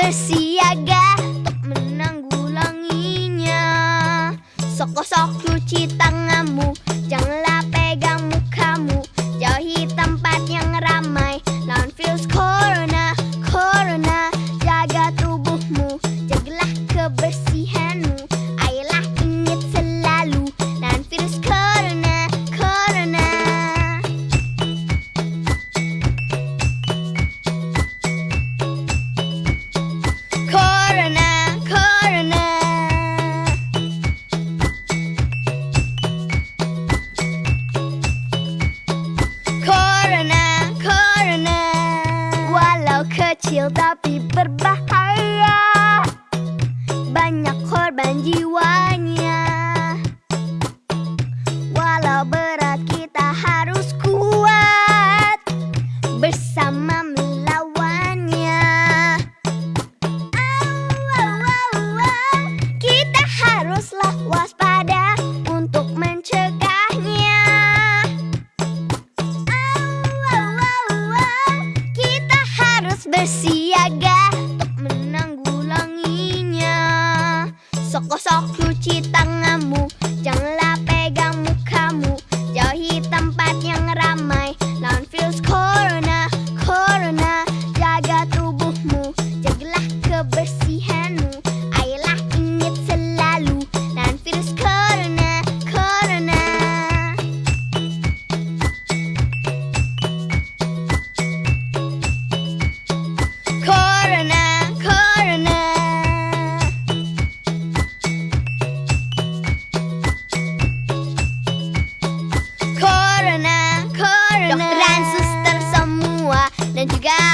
bersiaga untuk menanggulanginya. Sok-sok cuci tangan. kecil tapi berbahaya. Banyak korban jiwanya. siaga untuk menanggulanginya. Sok-sok cuci tangan You got.